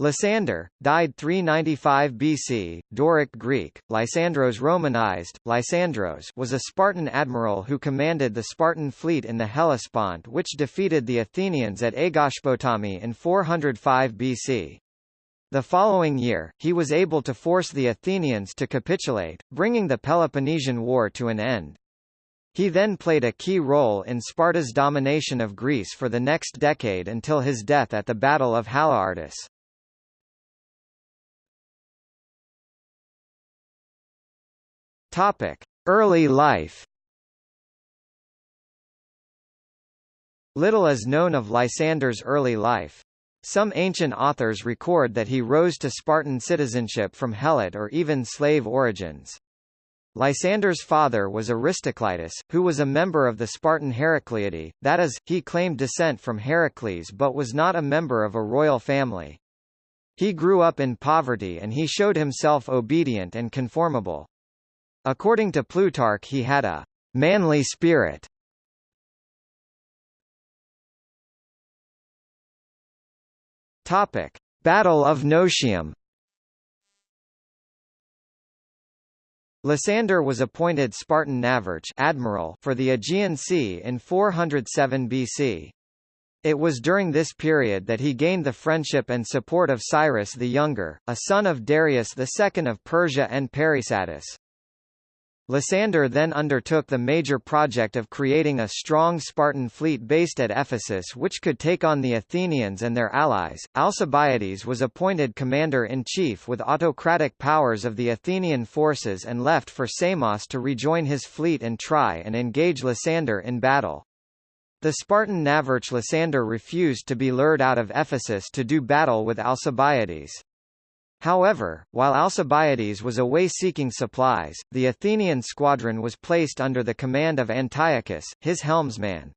Lysander, died 395 BC, Doric Greek, Lysandros Romanized, Lysandros was a Spartan admiral who commanded the Spartan fleet in the Hellespont which defeated the Athenians at Aegospotami in 405 BC. The following year, he was able to force the Athenians to capitulate, bringing the Peloponnesian War to an end. He then played a key role in Sparta's domination of Greece for the next decade until his death at the Battle of Haliartus. Topic: Early life. Little is known of Lysander's early life. Some ancient authors record that he rose to Spartan citizenship from Helot or even slave origins. Lysander's father was Aristocleitus, who was a member of the Spartan Heracleidae, that is, he claimed descent from Heracles but was not a member of a royal family. He grew up in poverty and he showed himself obedient and conformable. According to Plutarch he had a manly spirit. Battle of Notium. Lysander was appointed Spartan navarch admiral for the Aegean Sea in 407 BC. It was during this period that he gained the friendship and support of Cyrus the Younger, a son of Darius II of Persia and Parysatis. Lysander then undertook the major project of creating a strong Spartan fleet based at Ephesus which could take on the Athenians and their allies. Alcibiades was appointed commander-in-chief with autocratic powers of the Athenian forces and left for Samos to rejoin his fleet and try and engage Lysander in battle. The Spartan navarch Lysander refused to be lured out of Ephesus to do battle with Alcibiades. However, while Alcibiades was away seeking supplies, the Athenian squadron was placed under the command of Antiochus, his helmsman.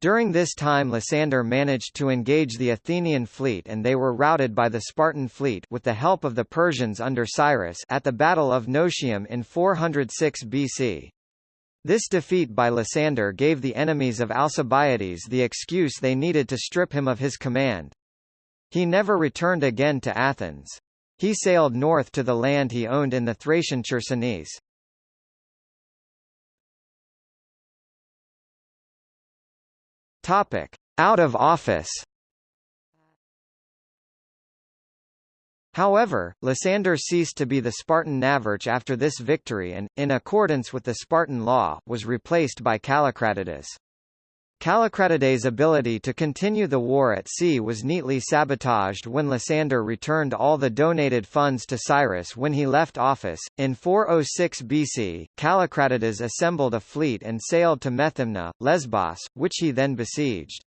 During this time Lysander managed to engage the Athenian fleet and they were routed by the Spartan fleet with the help of the Persians under Cyrus at the Battle of Notium in 406 BC. This defeat by Lysander gave the enemies of Alcibiades the excuse they needed to strip him of his command. He never returned again to Athens. He sailed north to the land he owned in the Thracian Chersonese. Topic: Out of office. However, Lysander ceased to be the Spartan navarch after this victory and, in accordance with the Spartan law, was replaced by Callicratidas. Callicratides' ability to continue the war at sea was neatly sabotaged when Lysander returned all the donated funds to Cyrus when he left office. In 406 BC, Callicratides assembled a fleet and sailed to Methymna, Lesbos, which he then besieged.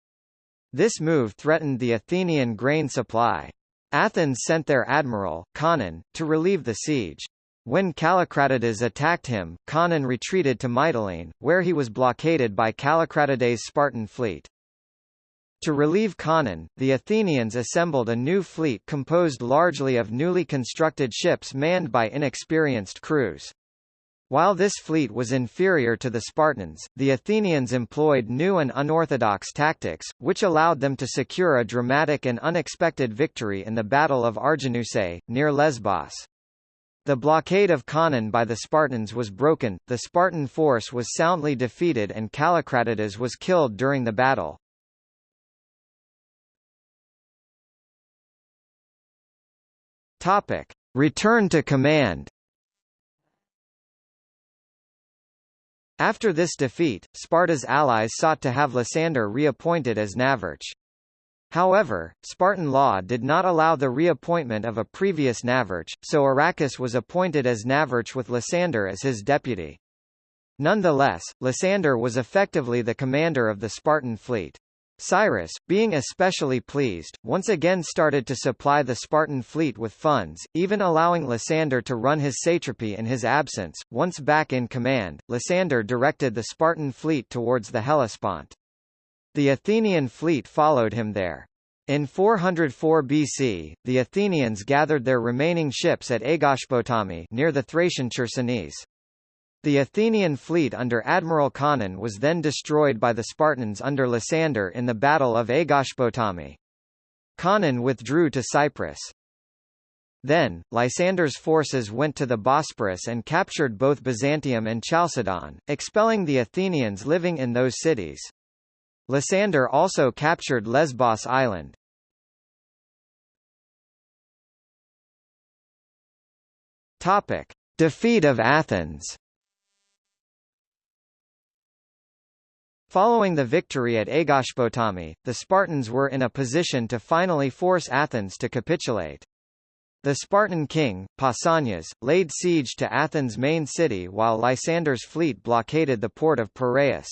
This move threatened the Athenian grain supply. Athens sent their admiral, Conon, to relieve the siege. When Callicratides attacked him, Conon retreated to Mytilene, where he was blockaded by Callicratides' Spartan fleet. To relieve Conon, the Athenians assembled a new fleet composed largely of newly constructed ships manned by inexperienced crews. While this fleet was inferior to the Spartans, the Athenians employed new and unorthodox tactics, which allowed them to secure a dramatic and unexpected victory in the Battle of Arginusae, near Lesbos. The blockade of Conon by the Spartans was broken, the Spartan force was soundly defeated and Callicratides was killed during the battle. Topic. Return to command After this defeat, Sparta's allies sought to have Lysander reappointed as navarch. However, Spartan law did not allow the reappointment of a previous navarch, so Aracus was appointed as navarch with Lysander as his deputy. Nonetheless, Lysander was effectively the commander of the Spartan fleet. Cyrus, being especially pleased, once again started to supply the Spartan fleet with funds, even allowing Lysander to run his satrapy in his absence. Once back in command, Lysander directed the Spartan fleet towards the Hellespont. The Athenian fleet followed him there. In 404 BC, the Athenians gathered their remaining ships at Aegospotami near the Thracian Chersonese. The Athenian fleet under Admiral Conon was then destroyed by the Spartans under Lysander in the Battle of Aegospotami. Conon withdrew to Cyprus. Then, Lysander's forces went to the Bosporus and captured both Byzantium and Chalcedon, expelling the Athenians living in those cities. Lysander also captured Lesbos island. Topic: Defeat of Athens. Following the victory at Aegospotami, the Spartans were in a position to finally force Athens to capitulate. The Spartan king, Pausanias, laid siege to Athens' main city while Lysander's fleet blockaded the port of Piraeus.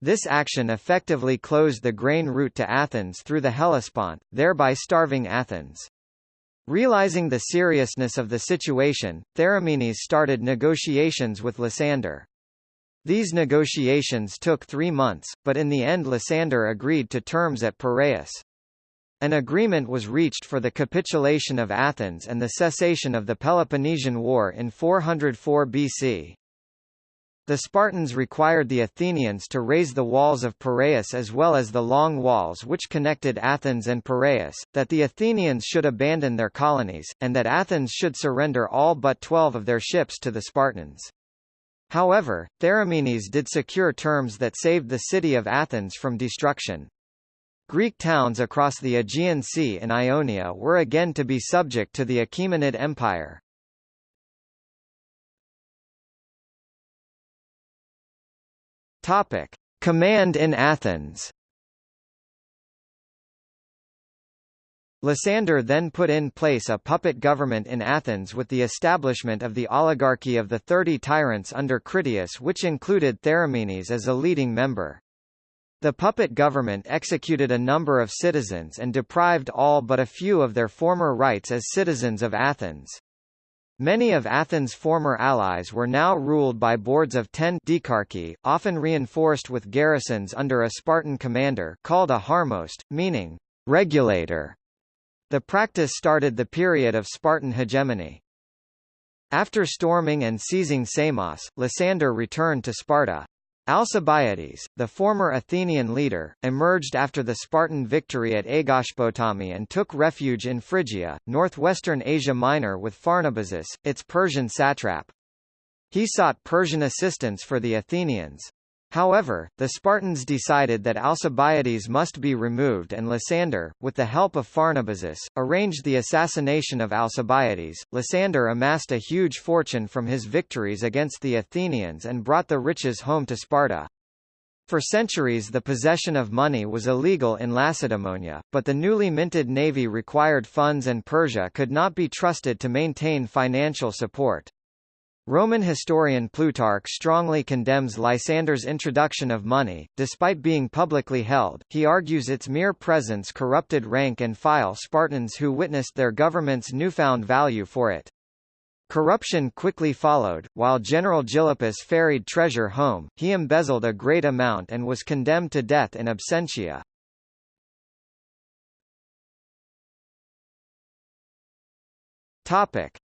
This action effectively closed the grain route to Athens through the Hellespont, thereby starving Athens. Realizing the seriousness of the situation, Theramenes started negotiations with Lysander. These negotiations took three months, but in the end Lysander agreed to terms at Piraeus. An agreement was reached for the capitulation of Athens and the cessation of the Peloponnesian War in 404 BC. The Spartans required the Athenians to raze the walls of Piraeus as well as the long walls which connected Athens and Piraeus, that the Athenians should abandon their colonies, and that Athens should surrender all but twelve of their ships to the Spartans. However, Theramenes did secure terms that saved the city of Athens from destruction. Greek towns across the Aegean Sea and Ionia were again to be subject to the Achaemenid Empire. Topic: Command in Athens. Lysander then put in place a puppet government in Athens with the establishment of the oligarchy of the Thirty Tyrants under Critias which included Theramenes as a leading member. The puppet government executed a number of citizens and deprived all but a few of their former rights as citizens of Athens. Many of Athens' former allies were now ruled by boards of ten dikarchi, often reinforced with garrisons under a Spartan commander called a harmost, meaning regulator. The practice started the period of Spartan hegemony. After storming and seizing Samos, Lysander returned to Sparta. Alcibiades, the former Athenian leader, emerged after the Spartan victory at Aegospotami and took refuge in Phrygia, northwestern Asia Minor with Pharnabazus, its Persian satrap. He sought Persian assistance for the Athenians. However, the Spartans decided that Alcibiades must be removed and Lysander, with the help of Pharnabazus, arranged the assassination of Alcibiades. Lysander amassed a huge fortune from his victories against the Athenians and brought the riches home to Sparta. For centuries the possession of money was illegal in Lacedaemonia, but the newly minted navy required funds and Persia could not be trusted to maintain financial support. Roman historian Plutarch strongly condemns Lysander's introduction of money, despite being publicly held, he argues its mere presence corrupted rank and file Spartans who witnessed their government's newfound value for it. Corruption quickly followed, while General Gylippus ferried treasure home, he embezzled a great amount and was condemned to death in absentia.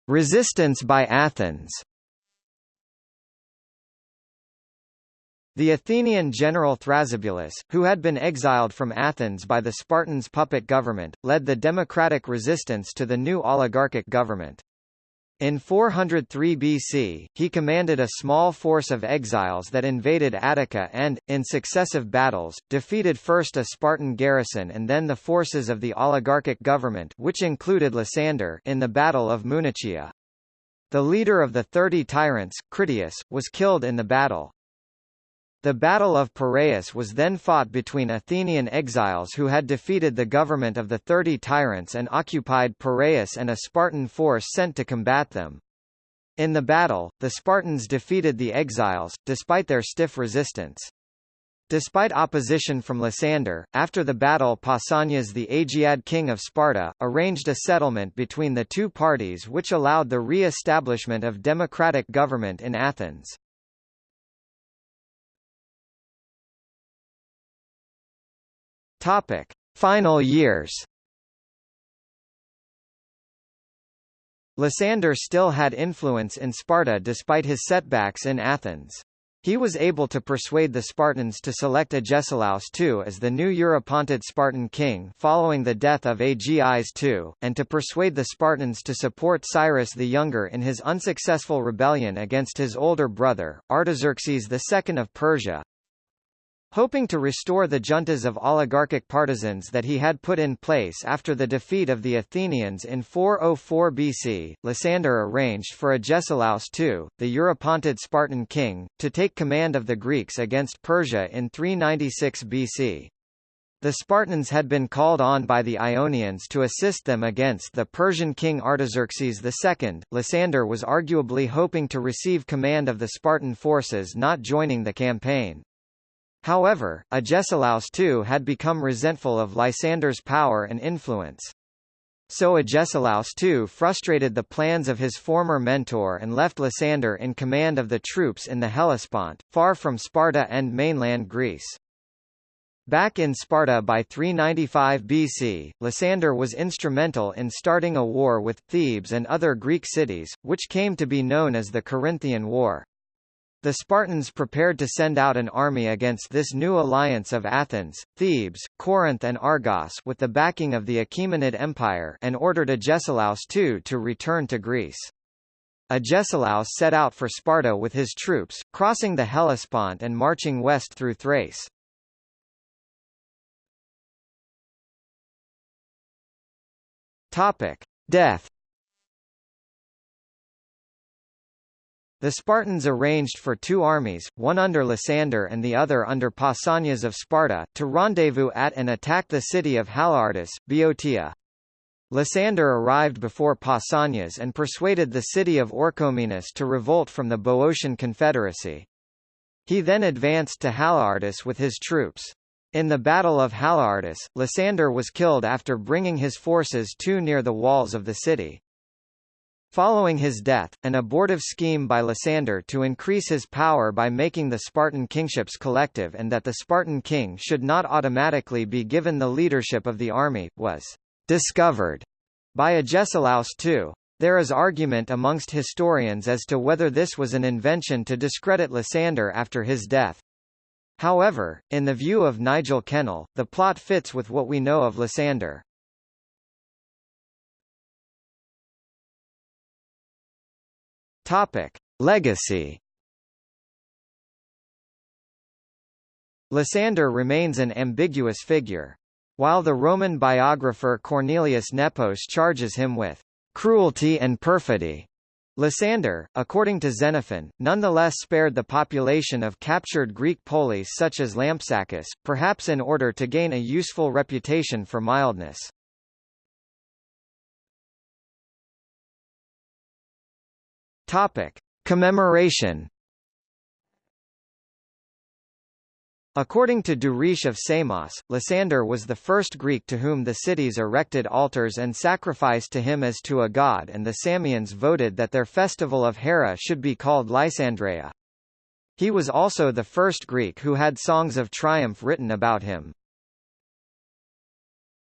Resistance by Athens The Athenian general Thrasybulus, who had been exiled from Athens by the Spartans' puppet government, led the democratic resistance to the new oligarchic government. In 403 BC, he commanded a small force of exiles that invaded Attica and, in successive battles, defeated first a Spartan garrison and then the forces of the oligarchic government which included Lysander in the Battle of Munychia. The leader of the Thirty Tyrants, Critias, was killed in the battle. The Battle of Piraeus was then fought between Athenian exiles who had defeated the government of the Thirty Tyrants and occupied Piraeus and a Spartan force sent to combat them. In the battle, the Spartans defeated the exiles, despite their stiff resistance. Despite opposition from Lysander, after the battle Pausanias the Agiad king of Sparta, arranged a settlement between the two parties which allowed the re-establishment of democratic government in Athens. Topic: Final years. Lysander still had influence in Sparta despite his setbacks in Athens. He was able to persuade the Spartans to select Agesilaus II as the new Eurypontid Spartan king following the death of Agis II, and to persuade the Spartans to support Cyrus the Younger in his unsuccessful rebellion against his older brother, Artaxerxes II of Persia, Hoping to restore the juntas of oligarchic partisans that he had put in place after the defeat of the Athenians in 404 BC, Lysander arranged for Agesilaus II, the Eurypontid Spartan king, to take command of the Greeks against Persia in 396 BC. The Spartans had been called on by the Ionians to assist them against the Persian king Artaxerxes II. Lysander was arguably hoping to receive command of the Spartan forces not joining the campaign. However, Agesilaus II had become resentful of Lysander's power and influence. So Agesilaus II frustrated the plans of his former mentor and left Lysander in command of the troops in the Hellespont, far from Sparta and mainland Greece. Back in Sparta by 395 BC, Lysander was instrumental in starting a war with Thebes and other Greek cities, which came to be known as the Corinthian War. The Spartans prepared to send out an army against this new alliance of Athens, Thebes, Corinth and Argos with the backing of the Achaemenid Empire and ordered Agesilaus II to return to Greece. Agesilaus set out for Sparta with his troops, crossing the Hellespont and marching west through Thrace. Death The Spartans arranged for two armies, one under Lysander and the other under Pausanias of Sparta, to rendezvous at and attack the city of Haliartus, Boeotia. Lysander arrived before Pausanias and persuaded the city of Orchomenus to revolt from the Boeotian Confederacy. He then advanced to Haliartus with his troops. In the Battle of Haliartus, Lysander was killed after bringing his forces too near the walls of the city. Following his death, an abortive scheme by Lysander to increase his power by making the Spartan kingships collective and that the Spartan king should not automatically be given the leadership of the army, was discovered by Agesilaus II. There is argument amongst historians as to whether this was an invention to discredit Lysander after his death. However, in the view of Nigel Kennell, the plot fits with what we know of Lysander. Topic: Legacy. Lysander remains an ambiguous figure. While the Roman biographer Cornelius Nepos charges him with cruelty and perfidy, Lysander, according to Xenophon, nonetheless spared the population of captured Greek polis such as Lampsacus, perhaps in order to gain a useful reputation for mildness. Topic: Commemoration. According to Duris of Samos, Lysander was the first Greek to whom the cities erected altars and sacrificed to him as to a god and the Samians voted that their festival of Hera should be called Lysandreia. He was also the first Greek who had songs of triumph written about him.